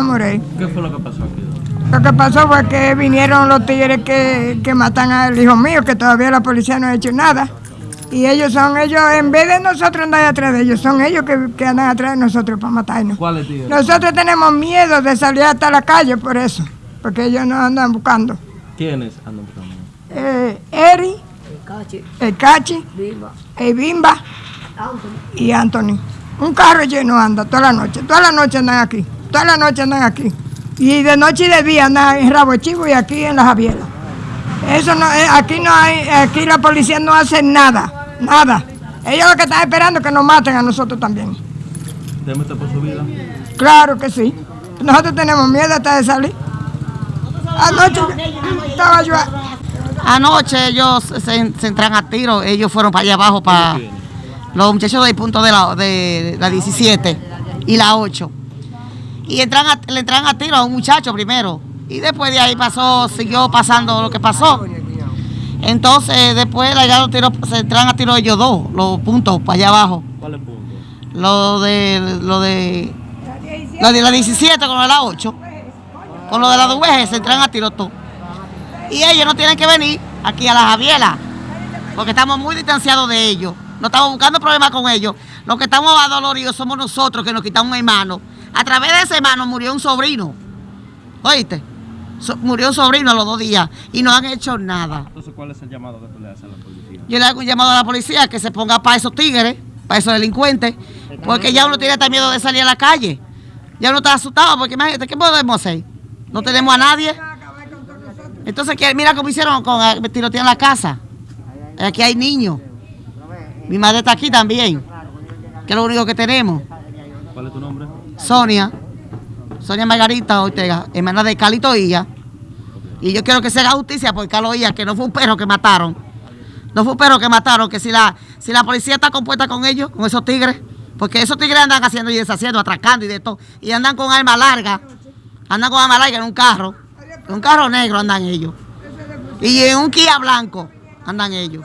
Morey. ¿Qué fue lo que pasó aquí? Lo que pasó fue que vinieron los tigres que, que matan al hijo mío, que todavía la policía no ha hecho nada. Y ellos son ellos, en vez de nosotros andar atrás de ellos, son ellos que, que andan atrás de nosotros para matarnos. ¿Cuáles tigres? Nosotros tenemos miedo de salir hasta la calle por eso, porque ellos nos andan buscando. ¿Quiénes andan buscando? Eh, Eri, el Cachi, el Bimba y Anthony. Un carro lleno anda toda la noche, toda la noche andan aquí, toda la noche andan aquí. Y de noche y de día andan en Rabo Chivo y aquí en la Javiera. Eso no, eh, aquí no hay, aquí la policía no hace nada, nada. Ellos lo que están esperando es que nos maten a nosotros también. ¿Teme por su vida? Claro que sí. Nosotros tenemos miedo hasta de salir. Anoche estaba yo. Anoche ellos se, se entran a tiro, ellos fueron para allá abajo, para los muchachos del punto de la, de la 17 y la 8. Y entran a- le entran a tiro a un muchacho primero. Y después de ahí pasó, siguió pasando lo que pasó. Entonces después le llegaron tiro, se entran a tiro ellos dos, los puntos para allá abajo. ¿Cuáles puntos? Lo de, lo de, lo de la 17 con lo de la 8. Con lo de la VG se entran a tiro todo. Y ellos no tienen que venir aquí a la Javiela, porque estamos muy distanciados de ellos. No estamos buscando problemas con ellos. Los que estamos adoloridos somos nosotros que nos quitamos un hermano. A través de ese hermano murió un sobrino. ¿Oíste? So- murió un sobrino a los dos días y no han hecho nada. Entonces, ¿cuál es el llamado que tú le haces a la policía? Yo le hago un llamado a la policía que se ponga para esos tigres, para esos delincuentes, porque ya uno tiene hasta miedo de salir a la calle. Ya uno está asustado, porque imagínate, ¿qué podemos hacer? No tenemos a nadie. Entonces, mira cómo hicieron con eh, tirotear en la casa. Aquí hay niños. Mi madre está aquí también, que es lo único que tenemos. ¿Cuál es tu nombre? Sonia, Sonia Margarita Ortega, hermana de Carlito Illa. Y yo quiero que se haga justicia por Carlos Illa, que no fue un perro que mataron. No fue un perro que mataron, que si la, si la policía está compuesta con ellos, con esos tigres, porque esos tigres andan haciendo y deshaciendo, atracando y de todo, y andan con arma larga, andan con arma larga en un carro, en un carro negro andan ellos. Y en un Kia blanco andan ellos.